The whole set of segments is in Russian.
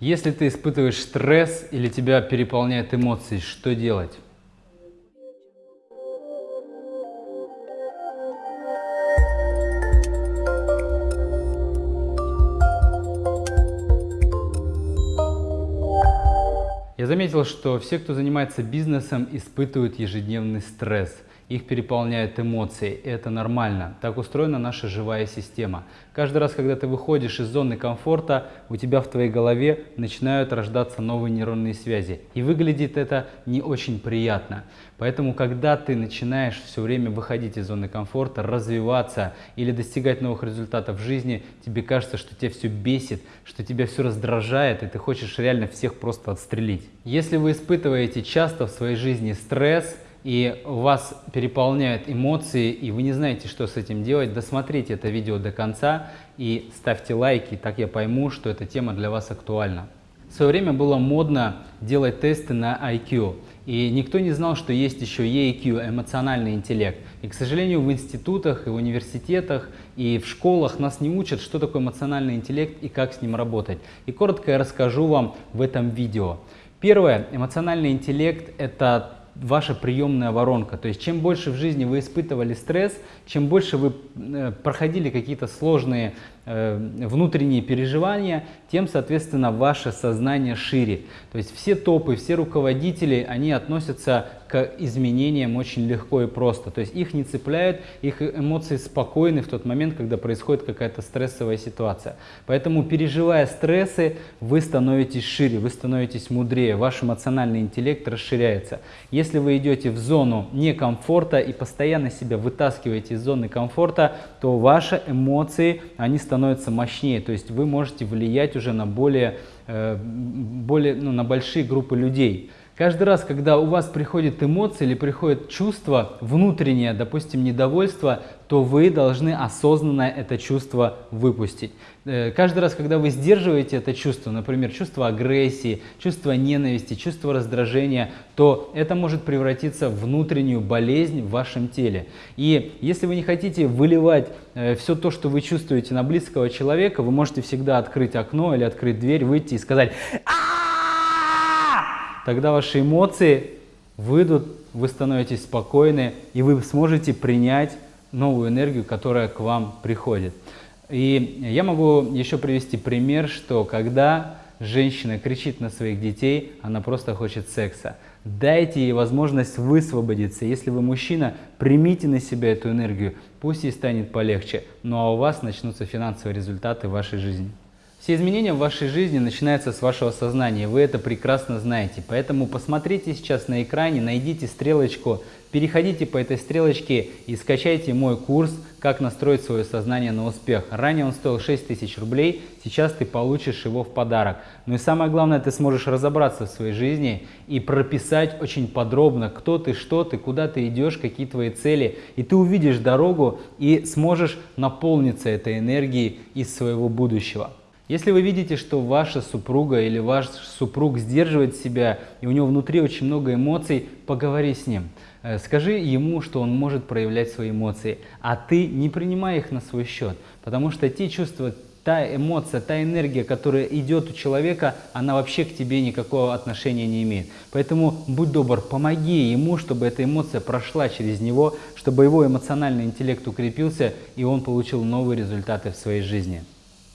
Если ты испытываешь стресс или тебя переполняют эмоции, что делать? Я заметил, что все, кто занимается бизнесом, испытывают ежедневный стресс – их переполняют эмоции, и это нормально. Так устроена наша живая система. Каждый раз, когда ты выходишь из зоны комфорта, у тебя в твоей голове начинают рождаться новые нейронные связи. И выглядит это не очень приятно. Поэтому, когда ты начинаешь все время выходить из зоны комфорта, развиваться или достигать новых результатов в жизни, тебе кажется, что тебя все бесит, что тебя все раздражает, и ты хочешь реально всех просто отстрелить. Если вы испытываете часто в своей жизни стресс, и вас переполняют эмоции, и вы не знаете, что с этим делать, досмотрите это видео до конца и ставьте лайки, так я пойму, что эта тема для вас актуальна. В свое время было модно делать тесты на IQ, и никто не знал, что есть еще EQ, эмоциональный интеллект. И, к сожалению, в институтах, и в университетах, и в школах нас не учат, что такое эмоциональный интеллект и как с ним работать. И коротко я расскажу вам в этом видео. Первое. Эмоциональный интеллект – это ваша приемная воронка. То есть чем больше в жизни вы испытывали стресс, чем больше вы э, проходили какие-то сложные внутренние переживания, тем, соответственно, ваше сознание шире. То есть все топы, все руководители, они относятся к изменениям очень легко и просто. То есть их не цепляют, их эмоции спокойны в тот момент, когда происходит какая-то стрессовая ситуация. Поэтому, переживая стрессы, вы становитесь шире, вы становитесь мудрее, ваш эмоциональный интеллект расширяется. Если вы идете в зону некомфорта и постоянно себя вытаскиваете из зоны комфорта, то ваши эмоции, они становятся становится мощнее, то есть вы можете влиять уже на более, э, более ну, на большие группы людей. Каждый раз, когда у вас приходит эмоция или приходит чувство внутреннее, допустим, недовольство, то вы должны осознанно это чувство выпустить. Э, каждый раз, когда вы сдерживаете это чувство, например, чувство агрессии, чувство ненависти, чувство раздражения, то это может превратиться в внутреннюю болезнь в вашем теле. И если вы не хотите выливать э, все то, что вы чувствуете на близкого человека, вы можете всегда открыть окно или открыть дверь, выйти и сказать «А!» Тогда ваши эмоции выйдут, вы становитесь спокойны, и вы сможете принять новую энергию, которая к вам приходит. И я могу еще привести пример, что когда женщина кричит на своих детей, она просто хочет секса. Дайте ей возможность высвободиться. Если вы мужчина, примите на себя эту энергию, пусть ей станет полегче, ну а у вас начнутся финансовые результаты в вашей жизни. Все изменения в вашей жизни начинаются с вашего сознания, вы это прекрасно знаете. Поэтому посмотрите сейчас на экране, найдите стрелочку, переходите по этой стрелочке и скачайте мой курс «Как настроить свое сознание на успех». Ранее он стоил 6000 рублей, сейчас ты получишь его в подарок. Ну и самое главное, ты сможешь разобраться в своей жизни и прописать очень подробно, кто ты, что ты, куда ты идешь, какие твои цели. И ты увидишь дорогу и сможешь наполниться этой энергией из своего будущего. Если вы видите, что ваша супруга или ваш супруг сдерживает себя, и у него внутри очень много эмоций, поговори с ним. Э, скажи ему, что он может проявлять свои эмоции, а ты не принимай их на свой счет, потому что те чувства, та эмоция, та энергия, которая идет у человека, она вообще к тебе никакого отношения не имеет. Поэтому будь добр, помоги ему, чтобы эта эмоция прошла через него, чтобы его эмоциональный интеллект укрепился и он получил новые результаты в своей жизни.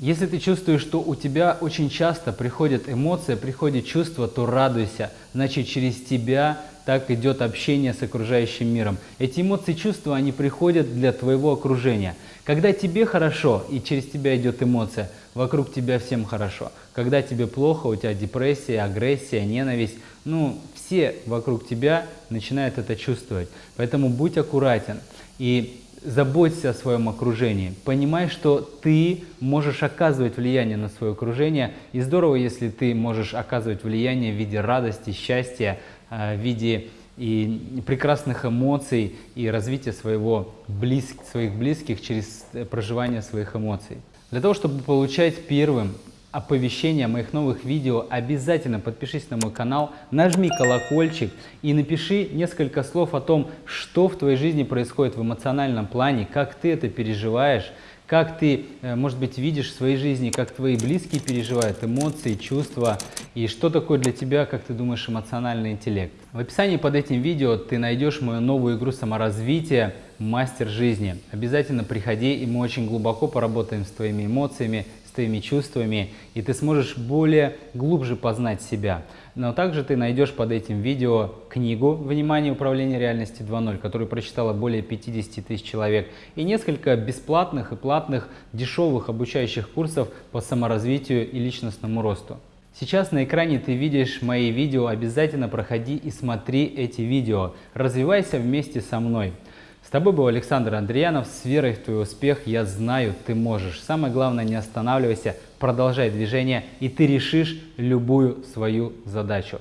Если ты чувствуешь, что у тебя очень часто приходит эмоция, приходит чувство, то радуйся. Значит, через тебя так идет общение с окружающим миром. Эти эмоции, чувства, они приходят для твоего окружения. Когда тебе хорошо и через тебя идет эмоция, вокруг тебя всем хорошо. Когда тебе плохо, у тебя депрессия, агрессия, ненависть, ну, все вокруг тебя начинают это чувствовать. Поэтому будь аккуратен. И заботься о своем окружении, понимай, что ты можешь оказывать влияние на свое окружение, и здорово, если ты можешь оказывать влияние в виде радости, счастья, э, в виде и прекрасных эмоций и развития своего близк, своих близких через э, проживание своих эмоций. Для того, чтобы получать первым оповещения о моих новых видео, обязательно подпишись на мой канал, нажми колокольчик и напиши несколько слов о том, что в твоей жизни происходит в эмоциональном плане, как ты это переживаешь, как ты, э, может быть, видишь в своей жизни, как твои близкие переживают эмоции, чувства, и что такое для тебя, как ты думаешь, эмоциональный интеллект. В описании под этим видео ты найдешь мою новую игру саморазвития «Мастер жизни». Обязательно приходи, и мы очень глубоко поработаем с твоими эмоциями, твоими чувствами, и ты сможешь более глубже познать себя. Но также ты найдешь под этим видео книгу «Внимание управления реальности 2.0», которую прочитало более 50 тысяч человек, и несколько бесплатных и платных дешевых обучающих курсов по саморазвитию и личностному росту. Сейчас на экране ты видишь мои видео, обязательно проходи и смотри эти видео. Развивайся вместе со мной. С тобой был Александр Андреянов. С верой в твой успех я знаю, ты можешь. Самое главное, не останавливайся, продолжай движение, и ты решишь любую свою задачу.